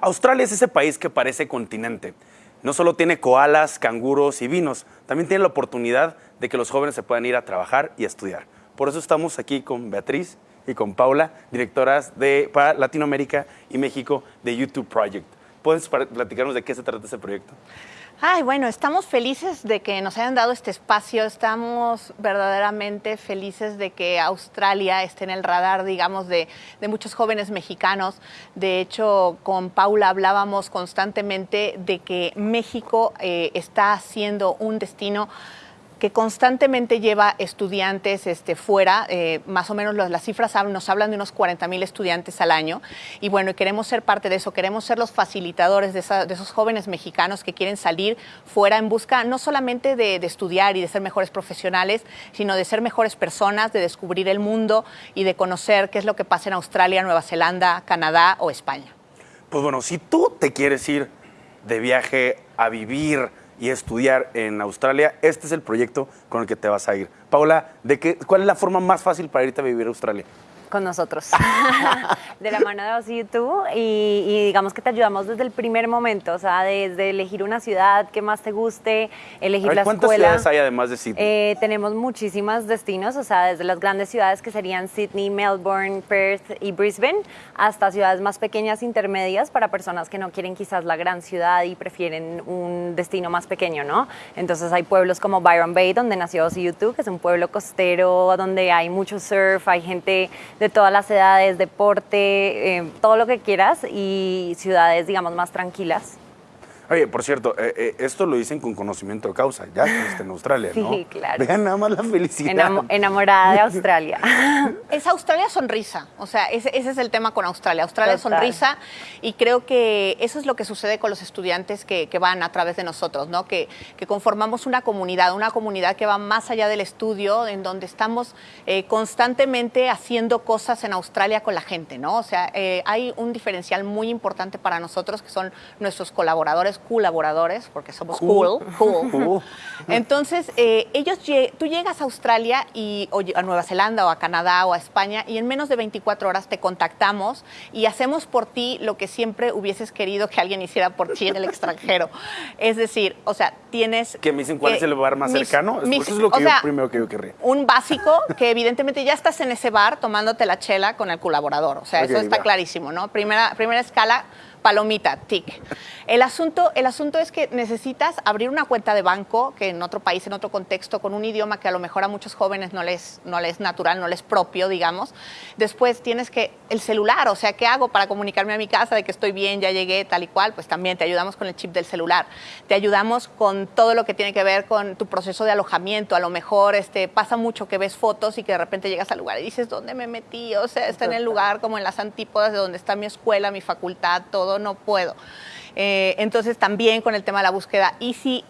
Australia es ese país que parece continente. No solo tiene koalas, canguros y vinos, también tiene la oportunidad de que los jóvenes se puedan ir a trabajar y a estudiar. Por eso estamos aquí con Beatriz y con Paula, directoras de, para Latinoamérica y México de YouTube Project. ¿Puedes platicarnos de qué se trata ese proyecto? Ay, bueno, estamos felices de que nos hayan dado este espacio, estamos verdaderamente felices de que Australia esté en el radar, digamos, de, de, muchos jóvenes mexicanos. De hecho, con Paula hablábamos constantemente de que México eh, está siendo un destino que constantemente lleva estudiantes este, fuera, eh, más o menos las cifras nos hablan de unos 40 mil estudiantes al año, y bueno, queremos ser parte de eso, queremos ser los facilitadores de, esos jóvenes mexicanos que quieren salir fuera en busca no solamente de, de, estudiar y de ser mejores profesionales, sino de ser mejores personas, de descubrir el mundo y de conocer qué es lo que pasa en Australia, Nueva Zelanda, Canadá o España. Pues bueno, si tú te quieres ir de viaje a vivir, y estudiar en Australia, este es el proyecto con el que te vas a ir. Paula, ¿de qué, ¿cuál es la forma más fácil para irte a vivir a Australia? Con nosotros, de la mano de YouTube y, y, digamos que te ayudamos desde el primer momento, o sea, desde elegir una ciudad que más te guste, elegir ver, la ¿cuántas escuela. ¿Cuántas ciudades hay además de Sydney? Eh, tenemos muchísimos destinos, o sea, desde las grandes ciudades que serían Sydney, Melbourne, Perth y Brisbane, hasta ciudades más pequeñas, intermedias, para personas que no quieren quizás la gran ciudad y prefieren un destino más pequeño, ¿no? Entonces hay pueblos como Byron Bay, donde nació YouTube, que es un pueblo costero, donde hay mucho surf, hay gente de todas las edades, deporte, eh, todo lo que quieras y ciudades, digamos, más tranquilas. Oye, por cierto, eh, eh, esto lo dicen con conocimiento de causa, ya estuviste en Australia, ¿no? Sí, claro. Vean nada más la felicidad. Enam enamorada de Australia. es Australia sonrisa, o sea, ese, ese, es el tema con Australia, Australia Total. sonrisa y creo que eso es lo que sucede con los estudiantes que, que van a través de nosotros, ¿no? Que, que, conformamos una comunidad, una comunidad que va más allá del estudio, en donde estamos eh, constantemente haciendo cosas en Australia con la gente, ¿no? O sea, eh, hay un diferencial muy importante para nosotros que son nuestros colaboradores colaboradores, porque somos cool, cool. cool. Entonces, eh, ellos, tú llegas a Australia y, o a Nueva Zelanda o a Canadá o a España y en menos de 24 horas te contactamos y hacemos por ti lo que siempre hubieses querido que alguien hiciera por ti en el extranjero. Es decir, o sea, tienes... ¿Que me dicen cuál eh, es el lugar más mis, cercano? Mis, Eso es lo que yo, sea, primero que yo querría. Un básico que evidentemente ya estás en ese bar tomándote la chela con el colaborador. O sea, okay, eso está ya. clarísimo, ¿no? Primera, primera escala, palomita, tic. El asunto, el asunto es que necesitas abrir una cuenta de banco, que en otro país, en otro contexto, con un idioma que a lo mejor a muchos jóvenes no les, no les es natural, no les es propio, digamos. Después tienes que, el celular, o sea, ¿qué hago para comunicarme a mi casa de que estoy bien, ya llegué, tal y cual? Pues también te ayudamos con el chip del celular. Te ayudamos con todo lo que tiene que ver con tu proceso de alojamiento. A lo mejor este, pasa mucho que ves fotos y que de repente llegas al lugar y dices, ¿dónde me metí? O sea, está en el lugar como en las antípodas de donde está mi escuela, mi facultad, todo, no puedo. Eh, entonces también con el tema de la búsqueda. Y si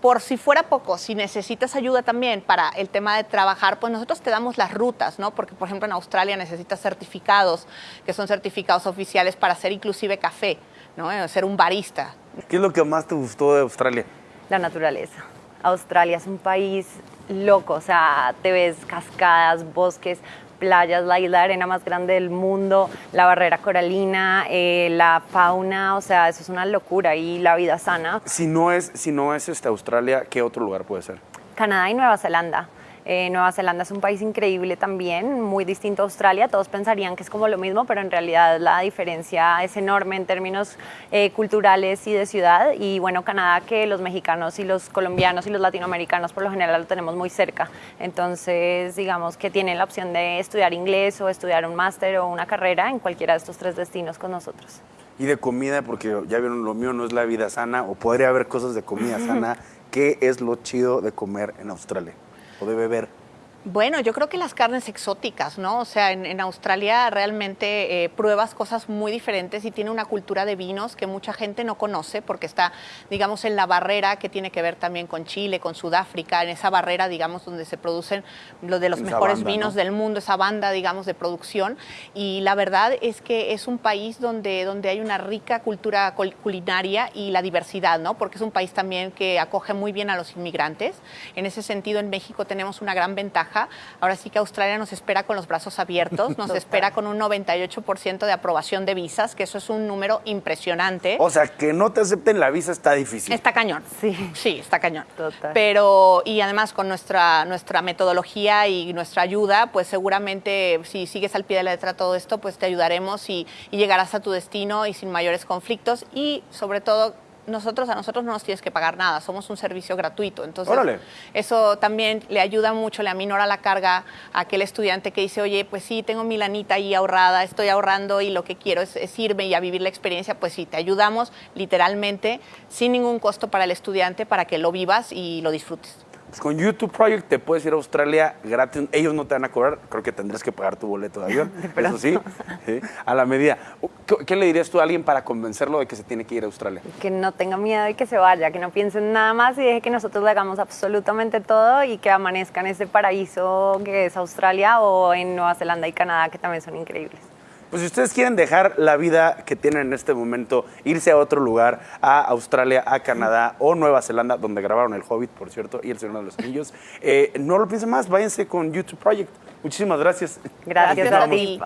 por si fuera poco, si necesitas ayuda también para el tema de trabajar, pues nosotros te damos las rutas, ¿no? Porque, por ejemplo, en Australia necesitas certificados, que son certificados oficiales para hacer inclusive café, ¿no? Eh, Ser un barista. ¿Qué es lo que más te gustó de Australia? La naturaleza. Australia es un país loco, o sea, te ves cascadas, bosques, playas, la isla de arena más grande del mundo, la barrera coralina, eh, la fauna, o sea, eso es una locura y la vida sana. Si no es, si no es este Australia, ¿qué otro lugar puede ser? Canadá y Nueva Zelanda. Eh, Nueva Zelanda es un país increíble también, muy distinto a Australia. Todos pensarían que es como lo mismo, pero en realidad la diferencia es enorme en términos eh, culturales y de ciudad. Y bueno, Canadá que los mexicanos y los colombianos y los latinoamericanos por lo general lo tenemos muy cerca. Entonces, digamos que tienen la opción de estudiar inglés o estudiar un máster o una carrera en cualquiera de estos tres destinos con nosotros. Y de comida, porque ya vieron, lo mío no es la vida sana, o podría haber cosas de comida sana. ¿Qué es lo chido de comer en Australia? O de beber? Bueno, yo creo que las carnes exóticas, ¿no? O sea, en, en Australia realmente eh, pruebas cosas muy diferentes y tiene una cultura de vinos que mucha gente no conoce porque está, digamos, en la barrera que tiene que ver también con Chile, con Sudáfrica, en esa barrera, digamos, donde se producen los de los Esa mejores banda, vinos ¿no? del mundo, esa banda, digamos, de producción. Y la verdad es que es un país donde, donde hay una rica cultura cul- culinaria y la diversidad, ¿no? Porque es un país también que acoge muy bien a los inmigrantes. En ese sentido, en México tenemos una gran ventaja ventaja. Ahora sí que Australia nos espera con los brazos abiertos, nos espera con un 98% de aprobación de visas, que eso es un número impresionante. O sea, que no te acepten la visa está difícil. Está cañón. Sí. Sí, está cañón. Total. Pero, y además con nuestra, nuestra metodología y nuestra ayuda, pues seguramente si sigues al pie de la letra todo esto, pues te ayudaremos y, y llegarás a tu destino y sin mayores conflictos y sobre todo nosotros a nosotros no nos tienes que pagar nada, somos un servicio gratuito. Entonces, Órale. eso también le ayuda mucho, le aminora la carga a aquel estudiante que dice, oye, pues sí, tengo mi lanita ahí ahorrada, estoy ahorrando y lo que quiero es, es irme y a vivir la experiencia, pues sí, te ayudamos literalmente sin ningún costo para el estudiante para que lo vivas y lo disfrutes. Pues con YouTube Project te puedes ir a Australia gratis. Ellos no te van a cobrar. Creo que tendrás que pagar tu boleto de avión. Eso sí, sí, a la medida. ¿Qué, qué le dirías tú a alguien para convencerlo de que se tiene que ir a Australia? Que no tenga miedo de que se vaya, que no piense en nada más y deje que nosotros le hagamos absolutamente todo y que amanezca en ese paraíso que es Australia o en Nueva Zelanda y Canadá, que también son increíbles. Pues si ustedes quieren dejar la vida que tienen en este momento, irse a otro lugar, a Australia, a Canadá o Nueva Zelanda, donde grabaron El Hobbit, por cierto, y El Señor de los Anillos, eh, no lo piensen más, váyanse con YouTube Project. Muchísimas gracias. Gracias, a ti.